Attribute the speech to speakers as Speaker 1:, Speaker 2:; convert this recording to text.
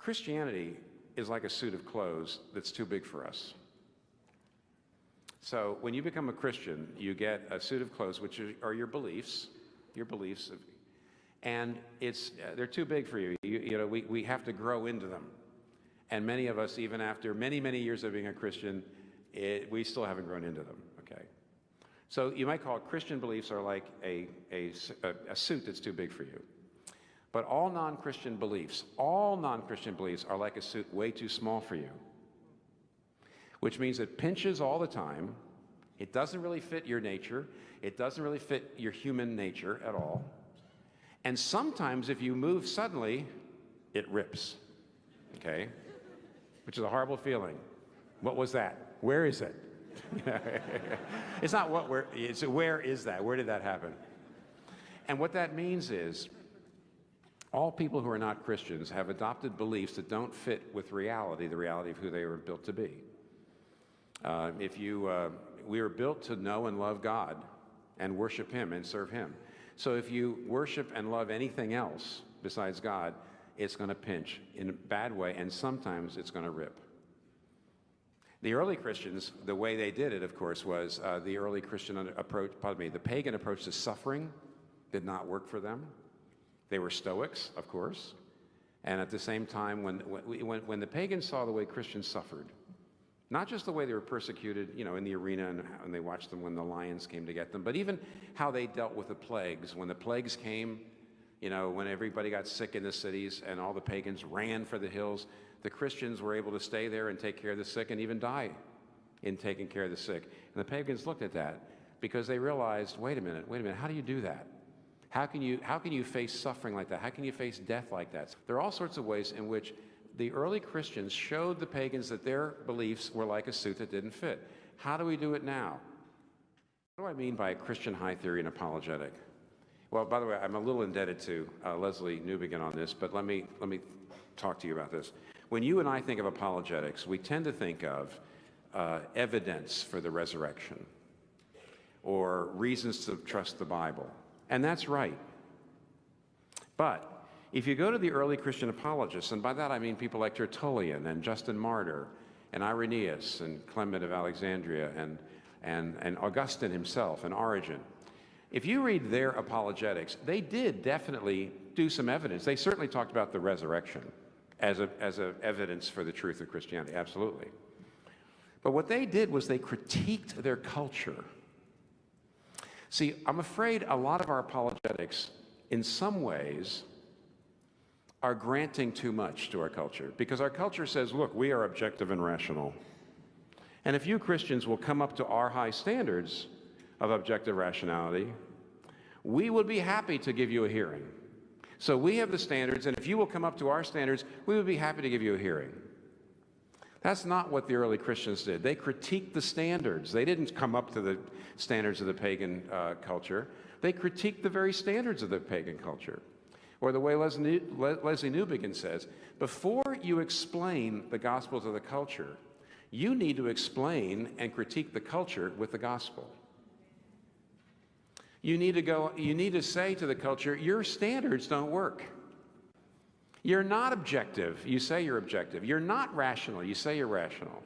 Speaker 1: Christianity is like a suit of clothes that's too big for us. So when you become a Christian, you get a suit of clothes, which are your beliefs, your beliefs, and it's they're too big for you. You, you know, we, we have to grow into them. And many of us, even after many, many years of being a Christian, it, we still haven't grown into them, okay? So you might call it Christian beliefs are like a, a, a suit that's too big for you. But all non-Christian beliefs, all non-Christian beliefs are like a suit way too small for you. Which means it pinches all the time. It doesn't really fit your nature. It doesn't really fit your human nature at all. And sometimes if you move suddenly, it rips, okay? Which is a horrible feeling. What was that? Where is it? it's not what, where, it's where is that? Where did that happen? And what that means is all people who are not Christians have adopted beliefs that don't fit with reality, the reality of who they were built to be. Uh, if you, uh, we are built to know and love God and worship Him and serve Him. So if you worship and love anything else besides God, it's going to pinch in a bad way, and sometimes it's going to rip. The early Christians, the way they did it, of course, was uh, the early Christian approach, pardon me, the pagan approach to suffering did not work for them. They were Stoics, of course. And at the same time, when, when, when the pagans saw the way Christians suffered, not just the way they were persecuted, you know, in the arena and, and they watched them when the lions came to get them, but even how they dealt with the plagues. When the plagues came, you know, when everybody got sick in the cities and all the pagans ran for the hills, the Christians were able to stay there and take care of the sick and even die in taking care of the sick. And the pagans looked at that because they realized, wait a minute, wait a minute, how do you do that? How can you, how can you face suffering like that? How can you face death like that? There are all sorts of ways in which the early Christians showed the pagans that their beliefs were like a suit that didn't fit. How do we do it now? What do I mean by a Christian high theory and apologetic? Well, by the way, I'm a little indebted to uh, Lesslie Newbigin on this, but let me, let me talk to you about this. When you and I think of apologetics, we tend to think of uh, evidence for the resurrection or reasons to trust the Bible. And that's right. But if you go to the early Christian apologists, and by that I mean people like Tertullian and Justin Martyr and Irenaeus and Clement of Alexandria and, and, and Augustine himself and Origen, if you read their apologetics, they did definitely do some evidence. They certainly talked about the resurrection as a, as a evidence for the truth of Christianity, absolutely. But what they did was they critiqued their culture See, I'm afraid a lot of our apologetics, in some ways, are granting too much to our culture because our culture says, look, we are objective and rational. And if you Christians will come up to our high standards of objective rationality, we would be happy to give you a hearing. So we have the standards, and if you will come up to our standards, we would be happy to give you a hearing. That's not what the early Christians did. They critiqued the standards. They didn't come up to the standards of the pagan uh, culture. They critiqued the very standards of the pagan culture. Or the way Lesslie Newbigin says, before you explain the gospel to the culture, you need to explain and critique the culture with the gospel. You need to go, you need to say to the culture, your standards don't work. You're not objective. You say you're objective. You're not rational. You say you're rational.